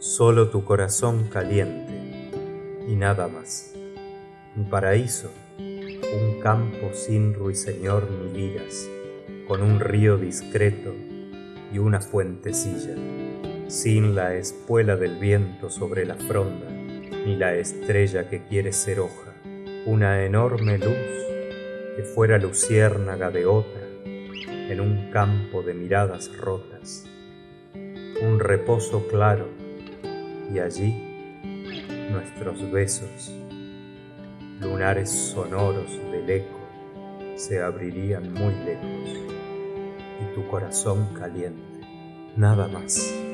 Solo tu corazón caliente y nada más. Mi paraíso, un campo sin ruiseñor ni liras, con un río discreto y una fuentecilla, sin la espuela del viento sobre la fronda, ni la estrella que quiere ser hoja, una enorme luz que fuera luciérnaga de otra en un campo de miradas rotas, un reposo claro y allí nuestros besos, lunares sonoros del eco, se abrirían muy lejos y tu corazón caliente, nada más.